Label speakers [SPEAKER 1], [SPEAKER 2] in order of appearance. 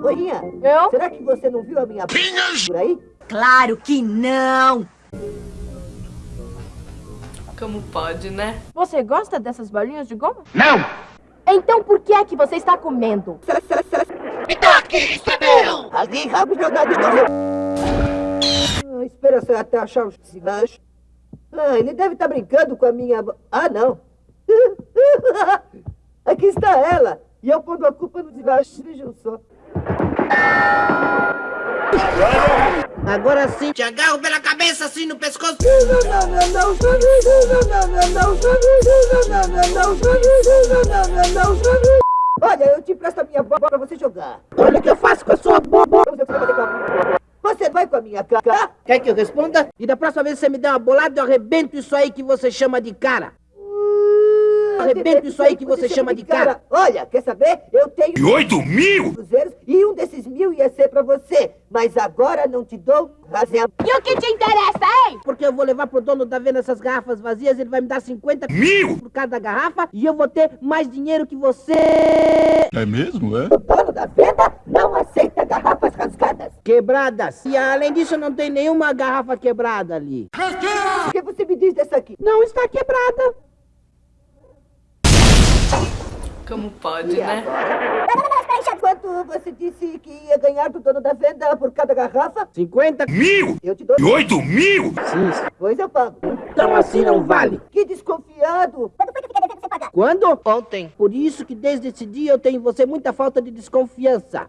[SPEAKER 1] Oinha,
[SPEAKER 2] Eu?
[SPEAKER 1] será que você não viu a minha
[SPEAKER 3] Pinhas!
[SPEAKER 1] por aí?
[SPEAKER 4] Claro que não!
[SPEAKER 5] Como pode, né?
[SPEAKER 2] Você gosta dessas bolinhas de goma?
[SPEAKER 3] Não!
[SPEAKER 2] Então por que é que você está comendo?
[SPEAKER 3] Me é meu!
[SPEAKER 1] Ali, rabo jogado de novo. Ah, espera só até achar os cigarros. Ah, ele deve estar brincando com a minha... Ah, não. Aqui está ela. E eu pondo a culpa nos. Vejam só. Agora sim,
[SPEAKER 4] te agarro pela cabeça assim no pescoço.
[SPEAKER 1] Olha, eu te presto a minha bola pra você jogar. Olha o que eu faço com a sua bola. Você vai com a minha cara? Tá?
[SPEAKER 6] Quer que eu responda? E da próxima vez que você me der uma bolada, eu arrebento isso aí que você chama de cara. Ah, arrebento isso aí que você chama de cara.
[SPEAKER 1] Olha, quer saber? Eu tenho...
[SPEAKER 3] 8 oito mil?
[SPEAKER 1] E um desses mil ia ser pra você. Mas agora não te dou razão.
[SPEAKER 2] E o que te interessa, hein?
[SPEAKER 6] Porque eu vou levar pro dono da venda essas garrafas vazias, ele vai me dar 50
[SPEAKER 3] Mil?
[SPEAKER 6] por cada garrafa e eu vou ter mais dinheiro que você.
[SPEAKER 3] É mesmo, é?
[SPEAKER 1] O dono da venda não aceita garrafas rasgadas.
[SPEAKER 6] Quebradas. E além disso, não tem nenhuma garrafa quebrada ali.
[SPEAKER 1] O que você me diz dessa aqui?
[SPEAKER 6] Não está quebrada.
[SPEAKER 5] Como pode,
[SPEAKER 1] E
[SPEAKER 5] né?
[SPEAKER 1] agora? Você disse que ia ganhar do dono da venda por cada garrafa?
[SPEAKER 6] 50?
[SPEAKER 3] Mil?
[SPEAKER 1] Eu te dou.
[SPEAKER 3] E oito mil?
[SPEAKER 6] Sim.
[SPEAKER 1] Pois eu pago.
[SPEAKER 6] Então assim não vale.
[SPEAKER 1] Que desconfiado.
[SPEAKER 6] Quando?
[SPEAKER 4] Ontem.
[SPEAKER 6] Por isso que desde esse dia eu tenho em você muita falta de desconfiança.